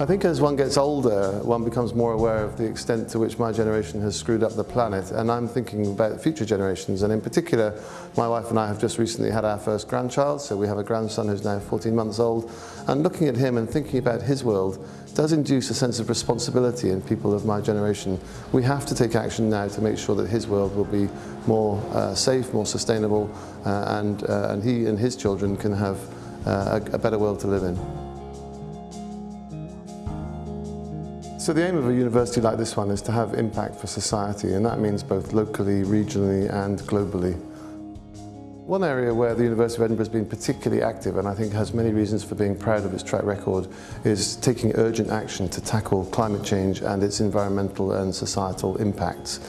I think as one gets older, one becomes more aware of the extent to which my generation has screwed up the planet, and I'm thinking about future generations, and in particular, my wife and I have just recently had our first grandchild, so we have a grandson who's now 14 months old, and looking at him and thinking about his world does induce a sense of responsibility in people of my generation. We have to take action now to make sure that his world will be more uh, safe, more sustainable, uh, and, uh, and he and his children can have uh, a, a better world to live in. So the aim of a university like this one is to have impact for society and that means both locally, regionally and globally. One area where the University of Edinburgh has been particularly active and I think has many reasons for being proud of its track record is taking urgent action to tackle climate change and its environmental and societal impacts.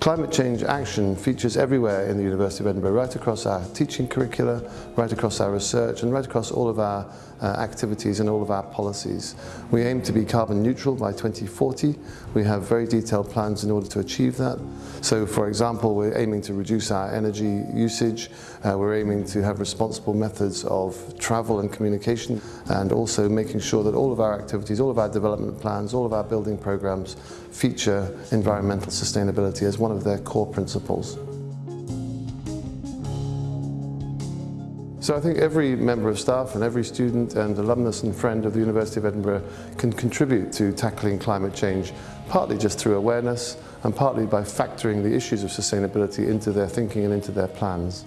Climate change action features everywhere in the University of Edinburgh, right across our teaching curricula, right across our research and right across all of our uh, activities and all of our policies. We aim to be carbon neutral by 2040. We have very detailed plans in order to achieve that. So for example, we're aiming to reduce our energy usage, uh, we're aiming to have responsible methods of travel and communication and also making sure that all of our activities, all of our development plans, all of our building programs feature environmental sustainability as one of their core principles. So I think every member of staff and every student and alumnus and friend of the University of Edinburgh can contribute to tackling climate change, partly just through awareness and partly by factoring the issues of sustainability into their thinking and into their plans.